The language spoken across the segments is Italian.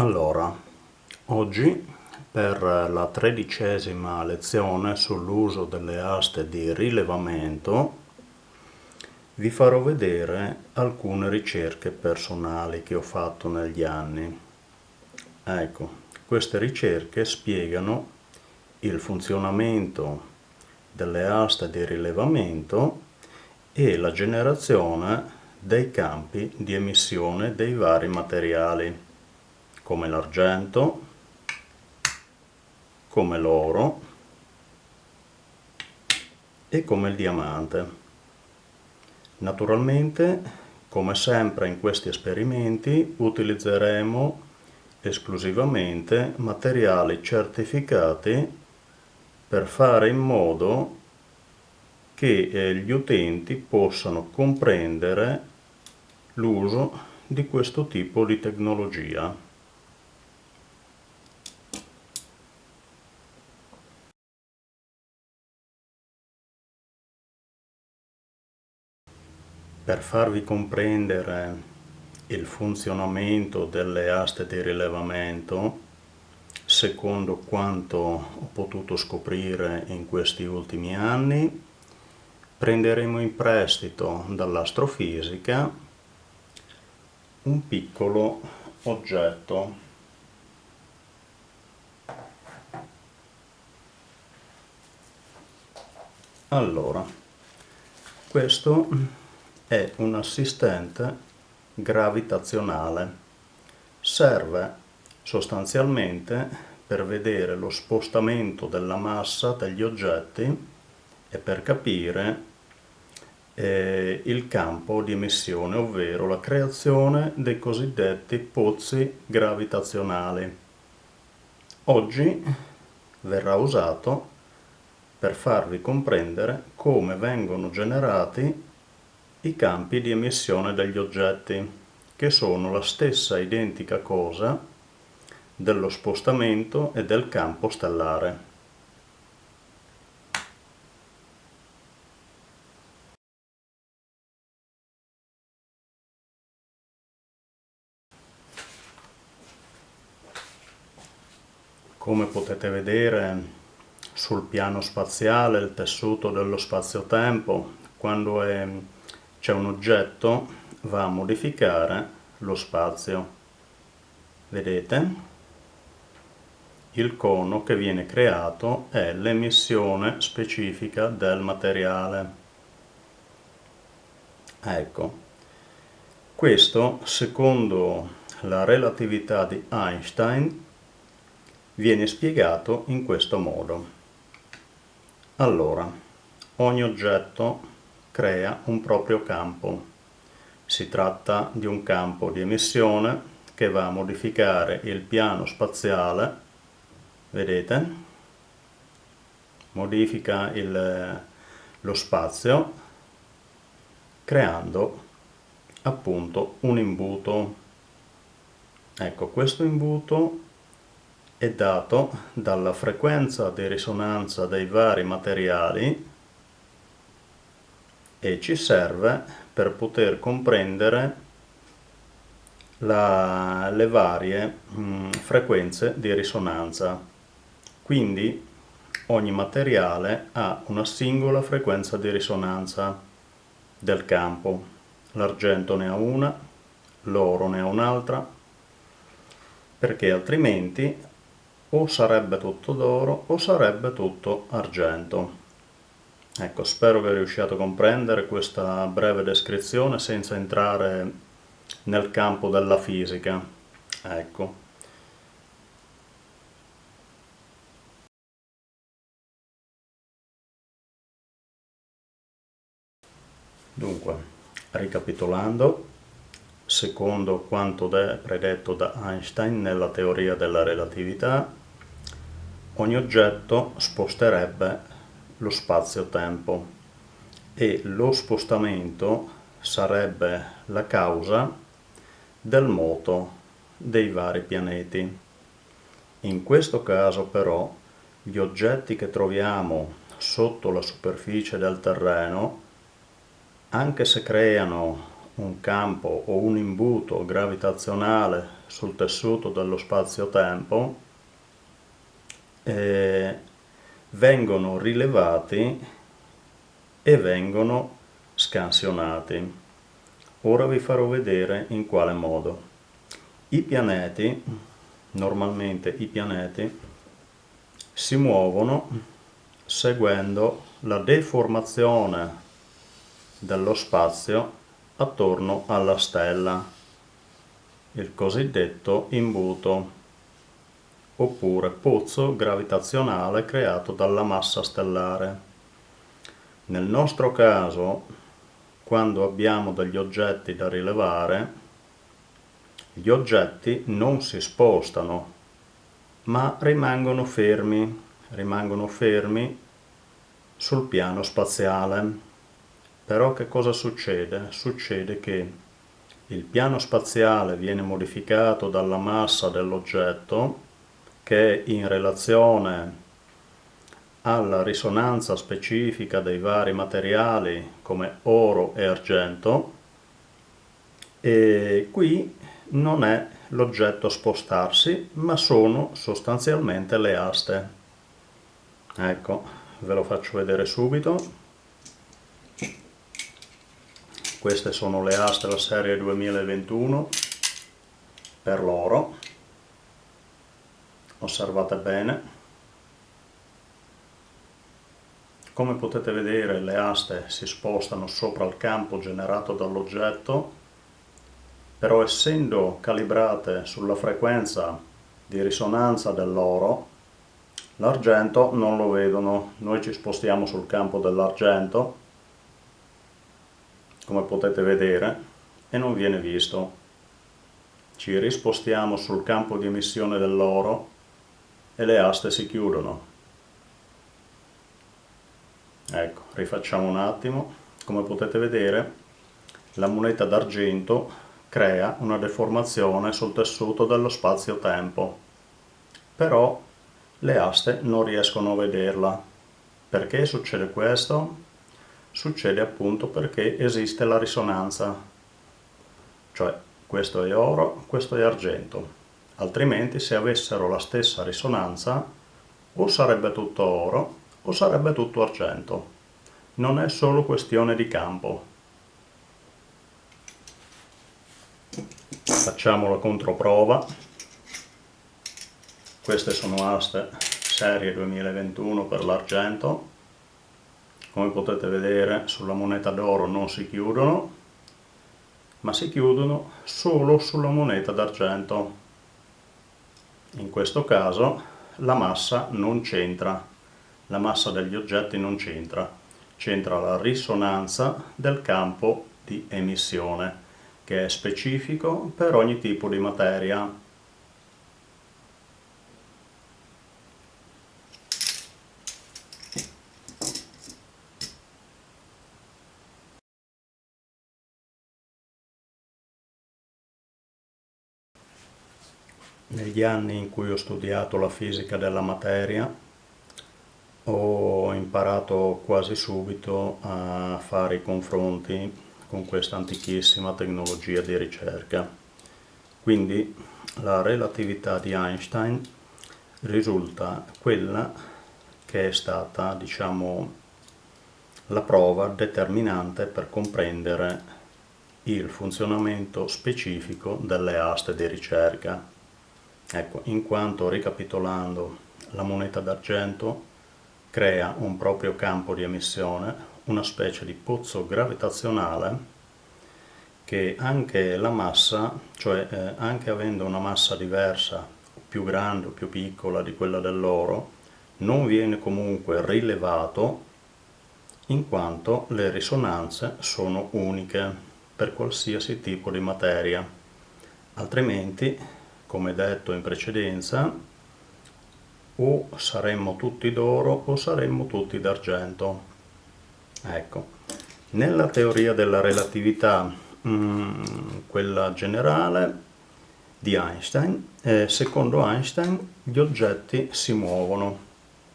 Allora, oggi per la tredicesima lezione sull'uso delle aste di rilevamento vi farò vedere alcune ricerche personali che ho fatto negli anni. Ecco, queste ricerche spiegano il funzionamento delle aste di rilevamento e la generazione dei campi di emissione dei vari materiali come l'argento, come l'oro e come il diamante. Naturalmente, come sempre in questi esperimenti, utilizzeremo esclusivamente materiali certificati per fare in modo che eh, gli utenti possano comprendere l'uso di questo tipo di tecnologia. Per farvi comprendere il funzionamento delle aste di rilevamento, secondo quanto ho potuto scoprire in questi ultimi anni, prenderemo in prestito dall'astrofisica un piccolo oggetto. Allora questo è un assistente gravitazionale serve sostanzialmente per vedere lo spostamento della massa degli oggetti e per capire eh, il campo di emissione, ovvero la creazione dei cosiddetti pozzi gravitazionali. Oggi verrà usato per farvi comprendere come vengono generati i campi di emissione degli oggetti, che sono la stessa identica cosa dello spostamento e del campo stellare. Come potete vedere sul piano spaziale, il tessuto dello spazio-tempo, quando c'è un oggetto va a modificare lo spazio. Vedete? Il cono che viene creato è l'emissione specifica del materiale. Ecco, questo secondo la relatività di Einstein viene spiegato in questo modo. Allora, ogni oggetto crea un proprio campo. Si tratta di un campo di emissione che va a modificare il piano spaziale, vedete? Modifica il, lo spazio creando appunto un imbuto. Ecco, questo imbuto è dato dalla frequenza di risonanza dei vari materiali e ci serve per poter comprendere la, le varie mh, frequenze di risonanza. Quindi ogni materiale ha una singola frequenza di risonanza del campo. L'argento ne ha una, l'oro ne ha un'altra, perché altrimenti o sarebbe tutto d'oro o sarebbe tutto argento. Ecco, spero che riusciate a comprendere questa breve descrizione senza entrare nel campo della fisica. Ecco. Dunque, ricapitolando, secondo quanto predetto da Einstein nella teoria della relatività, ogni oggetto sposterebbe lo spazio-tempo e lo spostamento sarebbe la causa del moto dei vari pianeti. In questo caso però gli oggetti che troviamo sotto la superficie del terreno, anche se creano un campo o un imbuto gravitazionale sul tessuto dello spazio-tempo, eh, vengono rilevati e vengono scansionati. Ora vi farò vedere in quale modo. I pianeti, normalmente i pianeti, si muovono seguendo la deformazione dello spazio attorno alla stella, il cosiddetto imbuto, oppure pozzo gravitazionale creato dalla massa stellare. Nel nostro caso, quando abbiamo degli oggetti da rilevare, gli oggetti non si spostano, ma rimangono fermi, rimangono fermi sul piano spaziale. Però che cosa succede? Succede che il piano spaziale viene modificato dalla massa dell'oggetto che in relazione alla risonanza specifica dei vari materiali come oro e argento e qui non è l'oggetto a spostarsi ma sono sostanzialmente le aste. Ecco ve lo faccio vedere subito. Queste sono le aste della serie 2021 per l'oro osservate bene Come potete vedere le aste si spostano sopra il campo generato dall'oggetto, però essendo calibrate sulla frequenza di risonanza dell'oro, l'argento non lo vedono. Noi ci spostiamo sul campo dell'argento, come potete vedere, e non viene visto. Ci rispostiamo sul campo di emissione dell'oro e le aste si chiudono. Ecco, rifacciamo un attimo. Come potete vedere, la moneta d'argento crea una deformazione sul tessuto dello spazio-tempo. Però le aste non riescono a vederla. Perché succede questo? Succede appunto perché esiste la risonanza. Cioè, questo è oro, questo è argento. Altrimenti se avessero la stessa risonanza, o sarebbe tutto oro, o sarebbe tutto argento. Non è solo questione di campo. Facciamo la controprova. Queste sono aste serie 2021 per l'argento. Come potete vedere sulla moneta d'oro non si chiudono, ma si chiudono solo sulla moneta d'argento. In questo caso la massa non c'entra la massa degli oggetti non c'entra, c'entra la risonanza del campo di emissione, che è specifico per ogni tipo di materia. Negli anni in cui ho studiato la fisica della materia ho imparato quasi subito a fare i confronti con questa antichissima tecnologia di ricerca. Quindi la relatività di Einstein risulta quella che è stata, diciamo, la prova determinante per comprendere il funzionamento specifico delle aste di ricerca. Ecco, in quanto ricapitolando la moneta d'argento crea un proprio campo di emissione, una specie di pozzo gravitazionale che anche la massa, cioè eh, anche avendo una massa diversa, più grande o più piccola di quella dell'oro, non viene comunque rilevato in quanto le risonanze sono uniche per qualsiasi tipo di materia. Altrimenti, come detto in precedenza, o saremmo tutti d'oro o saremmo tutti d'argento. Ecco, nella teoria della relatività, mh, quella generale di Einstein, eh, secondo Einstein gli oggetti si muovono.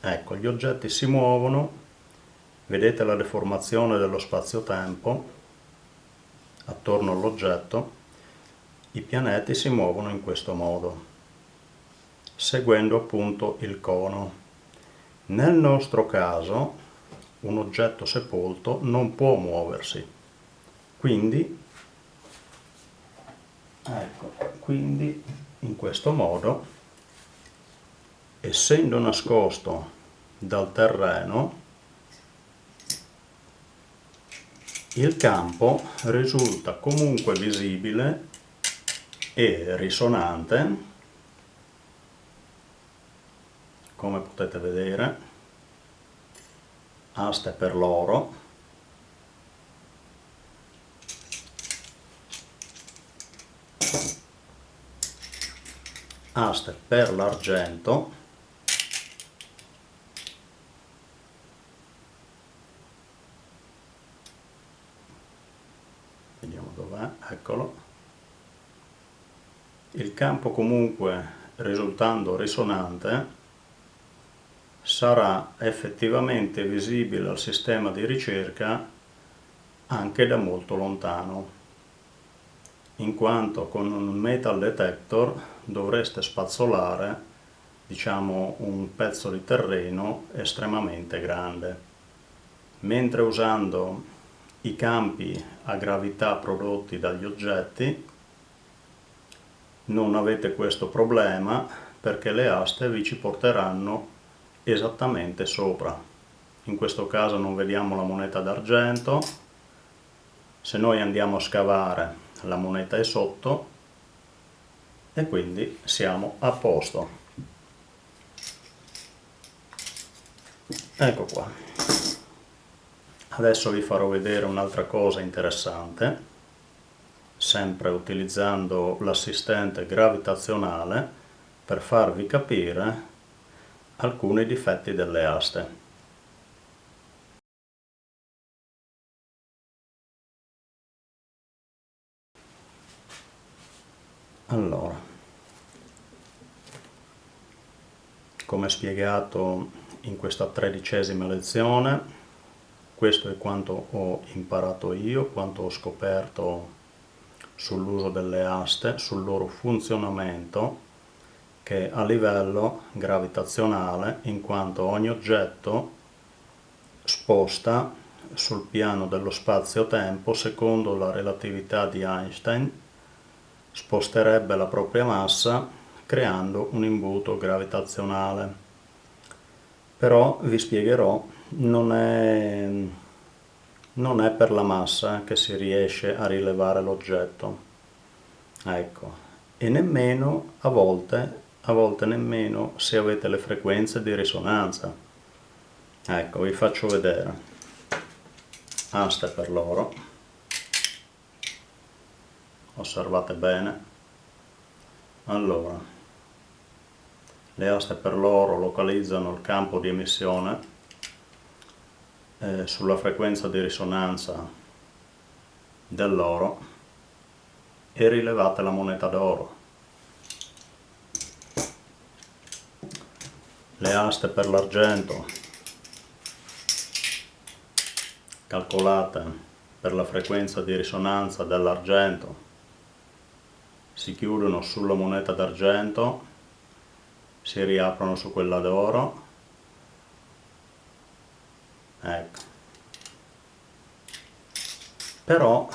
Ecco, gli oggetti si muovono, vedete la deformazione dello spazio-tempo, attorno all'oggetto, i pianeti si muovono in questo modo, seguendo appunto il cono. Nel nostro caso un oggetto sepolto non può muoversi, quindi, ecco, quindi in questo modo, essendo nascosto dal terreno, il campo risulta comunque visibile e risonante come potete vedere aste per l'oro aste per l'argento vediamo dov'è, eccolo il campo comunque risultando risonante sarà effettivamente visibile al sistema di ricerca anche da molto lontano in quanto con un metal detector dovreste spazzolare diciamo un pezzo di terreno estremamente grande. Mentre usando i campi a gravità prodotti dagli oggetti non avete questo problema perché le aste vi ci porteranno esattamente sopra. In questo caso non vediamo la moneta d'argento. Se noi andiamo a scavare la moneta è sotto. E quindi siamo a posto. Ecco qua. Adesso vi farò vedere un'altra cosa interessante sempre utilizzando l'assistente gravitazionale per farvi capire alcuni difetti delle aste. Allora, come spiegato in questa tredicesima lezione, questo è quanto ho imparato io, quanto ho scoperto sull'uso delle aste, sul loro funzionamento che a livello gravitazionale in quanto ogni oggetto sposta sul piano dello spazio-tempo secondo la relatività di Einstein sposterebbe la propria massa creando un imbuto gravitazionale. Però vi spiegherò non è, non è per la massa che si riesce a rilevare l'oggetto ecco e nemmeno a volte a volte nemmeno se avete le frequenze di risonanza. Ecco, vi faccio vedere. Aste per l'oro. Osservate bene. Allora, le aste per l'oro localizzano il campo di emissione eh, sulla frequenza di risonanza dell'oro e rilevate la moneta d'oro. Le aste per l'argento calcolate per la frequenza di risonanza dell'argento si chiudono sulla moneta d'argento si riaprono su quella d'oro ecco però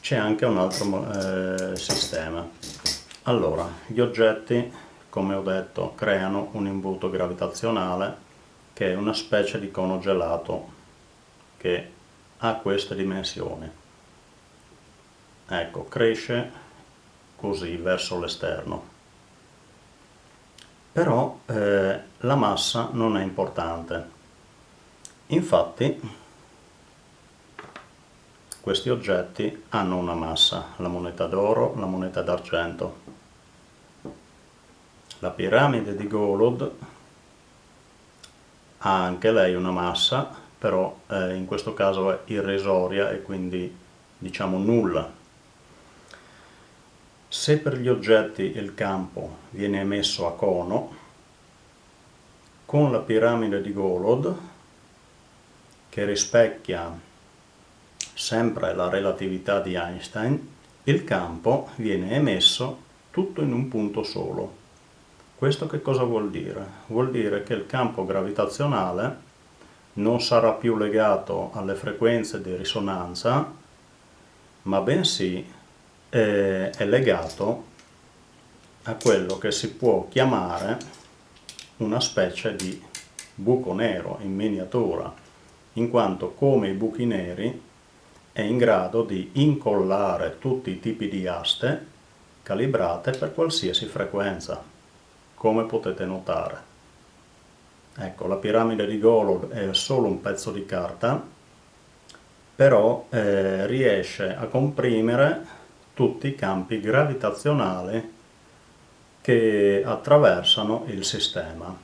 c'è anche un altro eh, sistema allora gli oggetti come ho detto, creano un imbuto gravitazionale che è una specie di cono gelato che ha queste dimensioni. Ecco, cresce così verso l'esterno. Però eh, la massa non è importante. Infatti questi oggetti hanno una massa, la moneta d'oro, la moneta d'argento la piramide di Golod ha anche lei una massa, però eh, in questo caso è irrisoria e quindi diciamo nulla. Se per gli oggetti il campo viene emesso a cono, con la piramide di Golod, che rispecchia sempre la relatività di Einstein, il campo viene emesso tutto in un punto solo. Questo che cosa vuol dire? Vuol dire che il campo gravitazionale non sarà più legato alle frequenze di risonanza, ma bensì è, è legato a quello che si può chiamare una specie di buco nero in miniatura, in quanto come i buchi neri è in grado di incollare tutti i tipi di aste calibrate per qualsiasi frequenza, come potete notare. Ecco, la piramide di Golod è solo un pezzo di carta, però eh, riesce a comprimere tutti i campi gravitazionali che attraversano il sistema.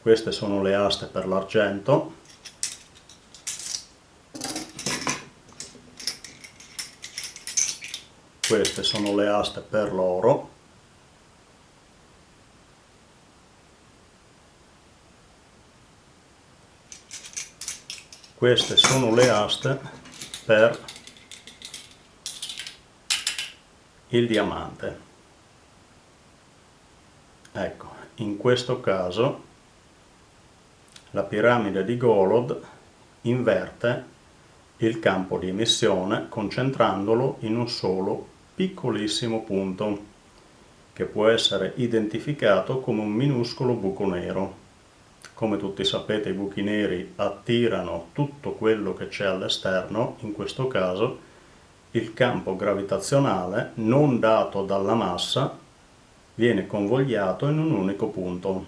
Queste sono le aste per l'argento, queste sono le aste per l'oro. Queste sono le aste per il diamante. Ecco in questo caso la piramide di Golod inverte il campo di emissione concentrandolo in un solo piccolissimo punto che può essere identificato come un minuscolo buco nero. Come tutti sapete i buchi neri attirano tutto quello che c'è all'esterno, in questo caso il campo gravitazionale non dato dalla massa viene convogliato in un unico punto,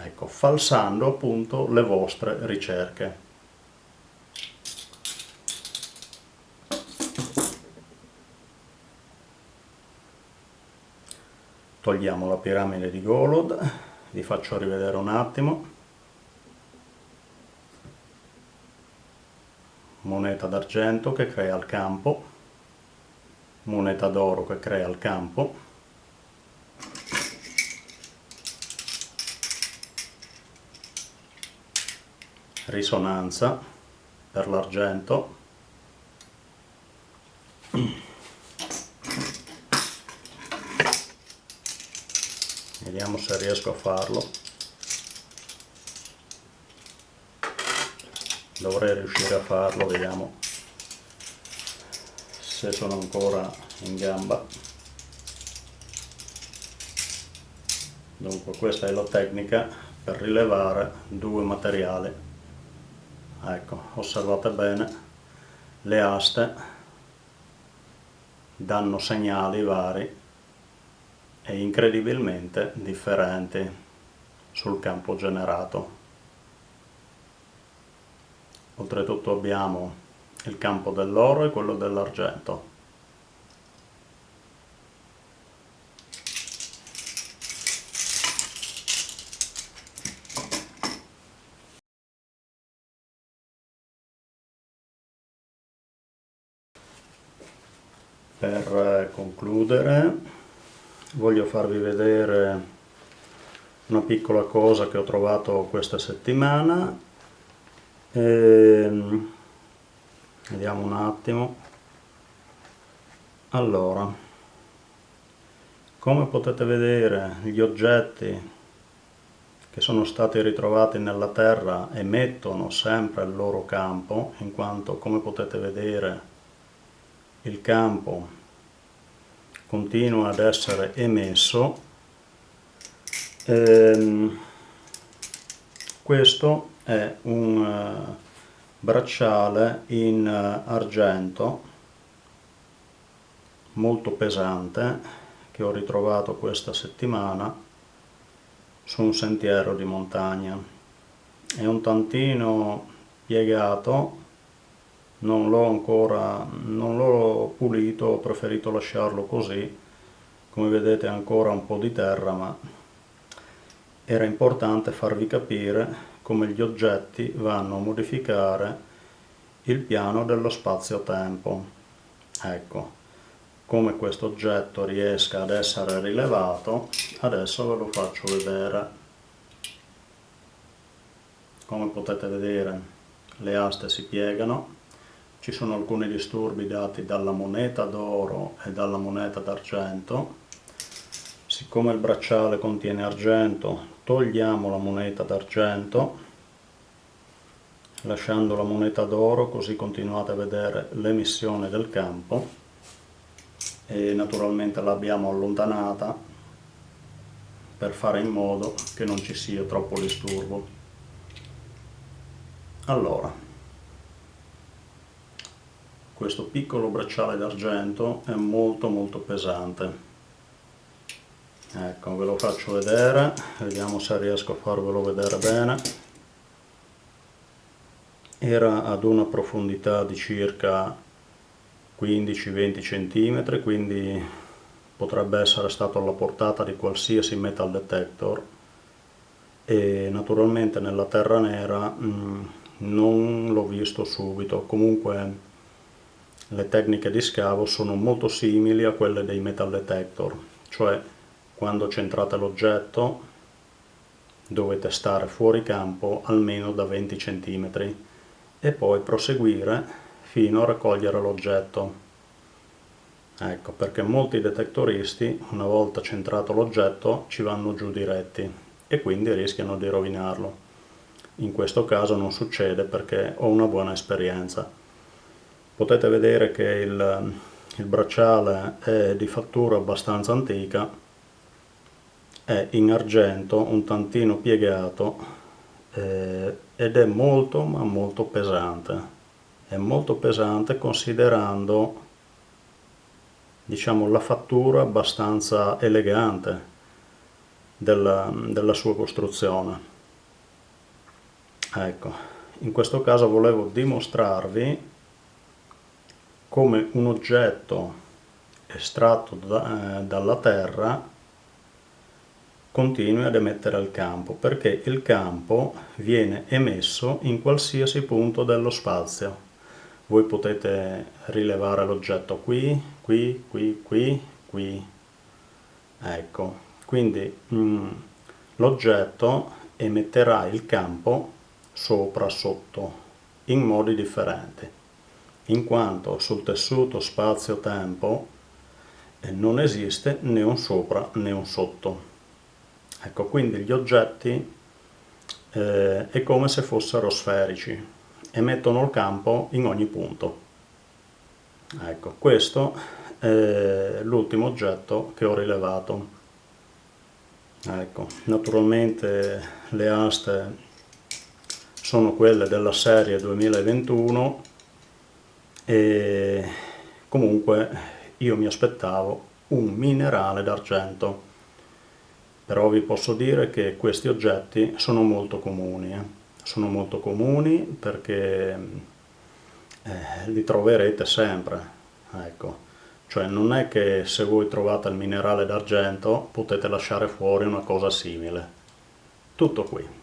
ecco, falsando appunto le vostre ricerche. Togliamo la piramide di Golod vi faccio rivedere un attimo. Moneta d'argento che crea il campo. Moneta d'oro che crea il campo. Risonanza per l'argento vediamo se riesco a farlo. Dovrei riuscire a farlo vediamo se sono ancora in gamba. Dunque questa è la tecnica per rilevare due materiali. Ecco osservate bene le aste danno segnali vari e incredibilmente differenti sul campo generato. Oltretutto abbiamo il campo dell'oro e quello dell'argento. Per concludere voglio farvi vedere una piccola cosa che ho trovato questa settimana. Ehm, vediamo un attimo allora come potete vedere gli oggetti che sono stati ritrovati nella terra emettono sempre il loro campo in quanto come potete vedere il campo continua ad essere emesso. Ehm, questo è un uh, bracciale in uh, argento molto pesante che ho ritrovato questa settimana su un sentiero di montagna. È un tantino piegato non l'ho ancora non l'ho pulito ho preferito lasciarlo così. Come vedete ancora un po' di terra ma era importante farvi capire come gli oggetti vanno a modificare il piano dello spazio-tempo. Ecco come questo oggetto riesca ad essere rilevato adesso ve lo faccio vedere. Come potete vedere le aste si piegano ci sono alcuni disturbi dati dalla moneta d'oro e dalla moneta d'argento. Siccome il bracciale contiene argento togliamo la moneta d'argento lasciando la moneta d'oro così continuate a vedere l'emissione del campo. E naturalmente l'abbiamo allontanata per fare in modo che non ci sia troppo disturbo. Allora questo piccolo bracciale d'argento è molto molto pesante. Ecco ve lo faccio vedere vediamo se riesco a farvelo vedere bene. Era ad una profondità di circa 15-20 cm quindi potrebbe essere stato alla portata di qualsiasi metal detector. E naturalmente nella terra nera mh, mm, non l'ho visto subito. Comunque le tecniche di scavo sono molto simili a quelle dei metal detector, cioè quando centrate l'oggetto dovete stare fuori campo almeno da 20 cm e poi proseguire fino a raccogliere l'oggetto. Ecco, perché molti detectoristi, una volta centrato l'oggetto, ci vanno giù diretti e quindi rischiano di rovinarlo. In questo caso non succede perché ho una buona esperienza potete vedere che il, il bracciale è di fattura abbastanza antica è in argento un tantino piegato eh, ed è molto ma molto pesante. È molto pesante considerando diciamo la fattura abbastanza elegante della, della sua costruzione. Ecco in questo caso volevo dimostrarvi come un oggetto estratto da, eh, dalla Terra continui ad emettere il campo, perché il campo viene emesso in qualsiasi punto dello spazio. Voi potete rilevare l'oggetto qui, qui, qui, qui, qui. Ecco, quindi mm, l'oggetto emetterà il campo sopra, sotto, in modi differenti in quanto sul tessuto spazio-tempo eh, non esiste né un sopra né un sotto. Ecco, quindi gli oggetti eh, è come se fossero sferici, emettono il campo in ogni punto. Ecco, questo è l'ultimo oggetto che ho rilevato. Ecco, naturalmente le aste sono quelle della serie 2021 e comunque io mi aspettavo un minerale d'argento. Però vi posso dire che questi oggetti sono molto comuni eh? sono molto comuni perché eh, li troverete sempre ecco. Cioè non è che se voi trovate il minerale d'argento potete lasciare fuori una cosa simile. Tutto qui